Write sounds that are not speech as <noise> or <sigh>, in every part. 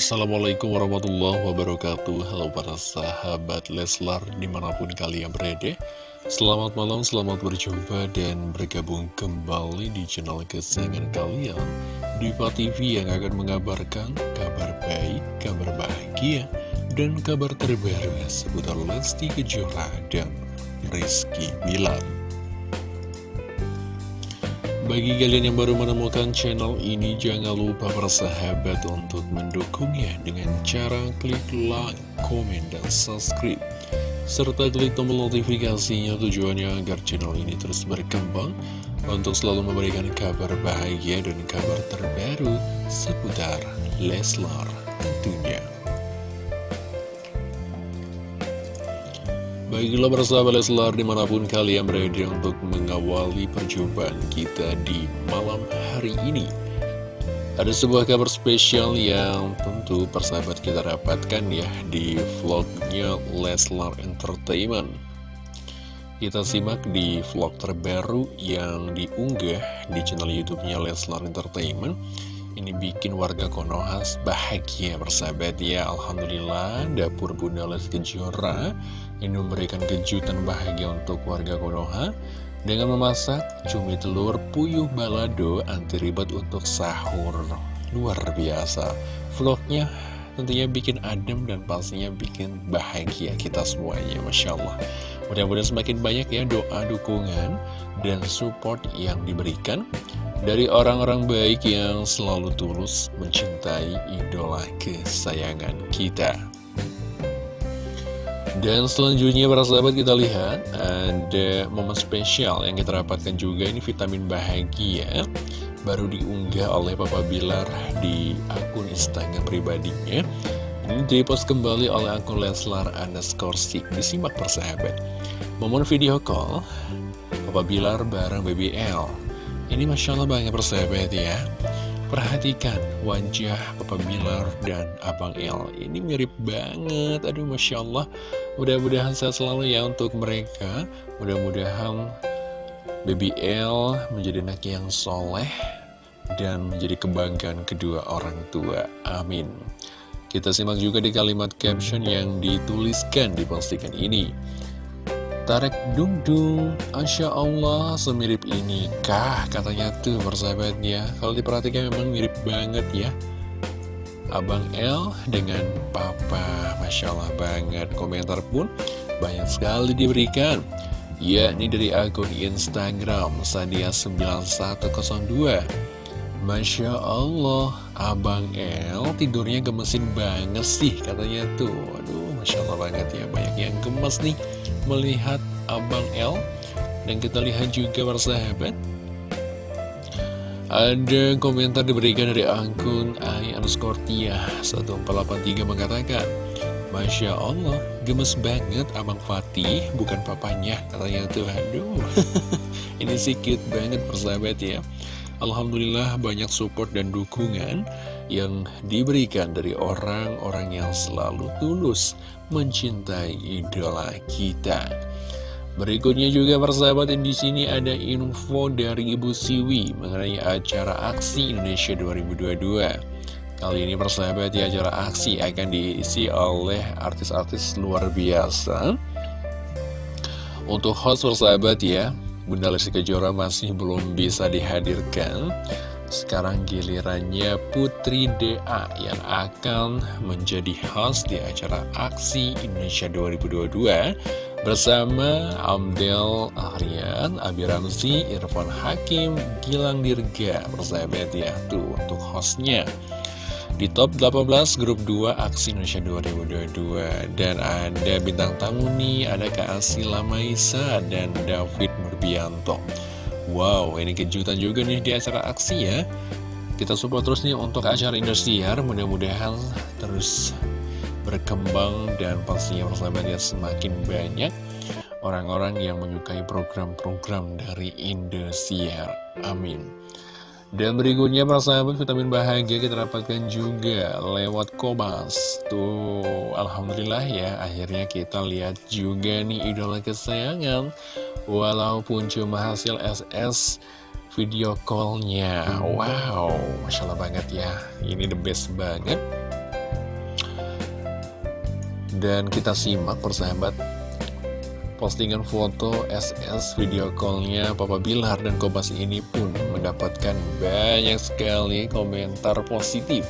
Assalamualaikum warahmatullahi wabarakatuh. Halo para sahabat Leslar di mana pun kalian berada. Selamat malam, selamat berjumpa dan bergabung kembali di channel kesayangan kalian. Diva TV yang akan mengabarkan kabar baik, kabar bahagia, dan kabar terbaru seputar Lesti Kejora dan Rizky Bilar bagi kalian yang baru menemukan channel ini, jangan lupa bersahabat untuk mendukungnya dengan cara klik like, komen, dan subscribe. Serta klik tombol notifikasinya tujuannya agar channel ini terus berkembang untuk selalu memberikan kabar bahagia dan kabar terbaru seputar Leslar tentunya. Baiklah bersama Leslar di mana pun kalian berada untuk mengawali perjumpaan kita di malam hari ini. Ada sebuah kabar spesial yang tentu persahabat kita dapatkan ya di vlognya Leslar Entertainment. Kita simak di vlog terbaru yang diunggah di channel youtube-nya Leslar Entertainment. Ini bikin warga Konoha bahagia bersahabat ya. Alhamdulillah dapur Bunda Les Kejora ini memberikan kejutan bahagia untuk warga Konoha dengan memasak cumi telur puyuh balado anti ribet untuk sahur. Luar biasa. Vlognya tentunya bikin adem dan pastinya bikin bahagia kita semuanya Masya Allah. Mudah-mudahan semakin banyak ya doa dukungan dan support yang diberikan dari orang-orang baik yang selalu tulus mencintai idola kesayangan kita. Dan selanjutnya para sahabat kita lihat ada momen spesial yang kita dapatkan juga ini vitamin bahagia baru diunggah oleh Papa Bilar di akun Instagram pribadinya. Ini dipost kembali oleh akun Leslar underscore Disimak persahabat. Momen video call Papa Bilar bareng BBL ini Masya Allah banget persahabat ya Perhatikan wajah Papa Bilar dan Abang El. Ini mirip banget. Aduh Masya Allah. Mudah-mudahan sehat selalu ya untuk mereka. Mudah-mudahan Baby L menjadi anak yang soleh Dan menjadi kebanggaan kedua orang tua. Amin. Kita simak juga di kalimat caption yang dituliskan di postingan ini Tarek Dung Asya Allah semirip ini kah? Katanya tuh persahabatnya. Kalau diperhatikan memang mirip banget ya. Abang L dengan Papa. Masya Allah banget. Komentar pun banyak sekali diberikan. Ya ini dari akun Instagram Sadia9102 Masya Allah Abang L tidurnya gemesin banget sih katanya tuh. Aduh Masya Allah banget ya Banyak yang gemes nih melihat Abang L Dan kita lihat juga persahabat Ada komentar diberikan dari akun I underscore Tia 1483 mengatakan Masya Allah, gemes banget Abang Fatih, bukan papanya Katanya tuh, aduh <laughs> Ini sih cute banget persahabat ya Alhamdulillah banyak support dan dukungan yang diberikan dari orang-orang yang selalu tulus mencintai idola kita. Berikutnya juga persahabat di sini ada info dari Ibu Siwi mengenai acara aksi Indonesia 2022. Kali ini persahabat di acara aksi akan diisi oleh artis-artis luar biasa. Untuk host persahabat ya, Bunda Lesti Kejora masih belum bisa dihadirkan. Sekarang gilirannya Putri DA yang akan menjadi host di acara Aksi Indonesia 2022 bersama Amdel Aryan, Abi Ramzi, Irfan Hakim, Gilang Dirga bersahabat ya tuh untuk hostnya di top 18 grup 2 Aksi Indonesia 2022 dan ada bintang tamu nih ada Kak Asila Maisa dan David Nurbianto. Wow, ini kejutan juga nih di acara aksi ya. Kita support terus nih untuk acara Indosiar. Mudah-mudahan terus berkembang dan pastinya persahabatnya semakin banyak Orang-orang yang menyukai program-program dari Indosiar. Amin dan berikutnya persahabat vitamin bahagia kita dapatkan juga lewat Kobas. Tuh Alhamdulillah ya akhirnya kita lihat juga nih idola kesayangan. Walaupun cuma hasil SS video callnya. Wow Masya Allah banget ya Ini the best banget. Dan kita simak persahabat Postingan foto SS video callnya Papa Bilar dan Kobas ini pun mendapatkan banyak sekali komentar positif.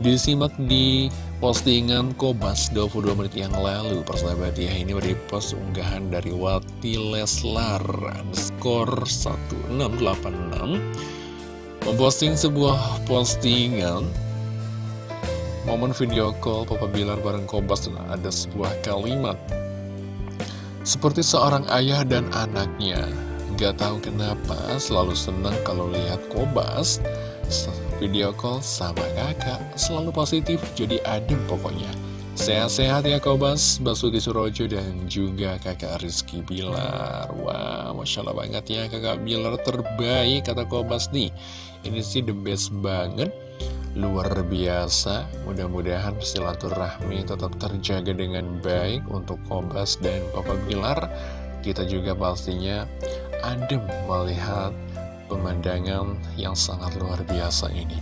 Disimak di postingan Kobas 22 menit yang lalu Persahabat ya. Ini di post unggahan dari Wati Leslar underscore 1686 Memposting sebuah postingan. Momen video call Papa Bilar bareng Kobas dan ada sebuah kalimat. Seperti seorang ayah dan anaknya Gak tahu kenapa selalu senang kalau lihat Kobas. Video call sama kakak. Selalu positif jadi adem pokoknya. Sehat-sehat ya Kobas, Basuki Surojo dan juga kakak Rizky Bilar. Wah, Masya Allah banget ya kakak Bilar terbaik kata Kobas nih. Ini sih the best banget. Luar biasa. Mudah-mudahan silaturahmi tetap terjaga dengan baik untuk Kobas dan Papa Bilar Kita juga pastinya adem melihat pemandangan yang sangat luar biasa ini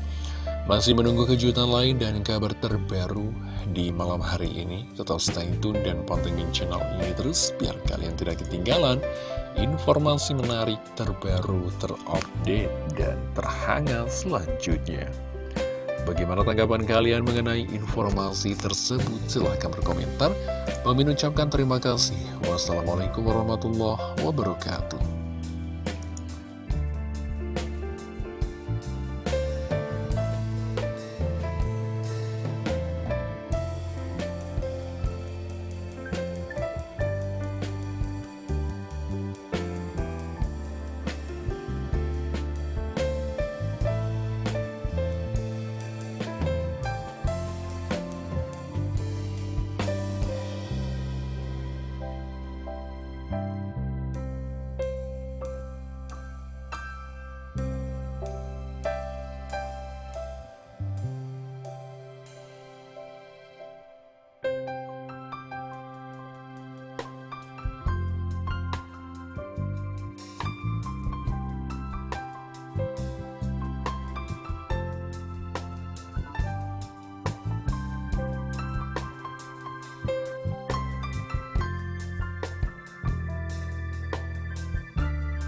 Masih menunggu kejutan lain dan kabar terbaru di malam hari ini Tetap stay tune dan pantengin channel ini terus biar kalian tidak ketinggalan informasi menarik terbaru, terupdate, dan terhangat selanjutnya. Bagaimana tanggapan kalian mengenai informasi tersebut? Silahkan berkomentar. Kami ucapkan terima kasih. Wassalamualaikum warahmatullahi wabarakatuh.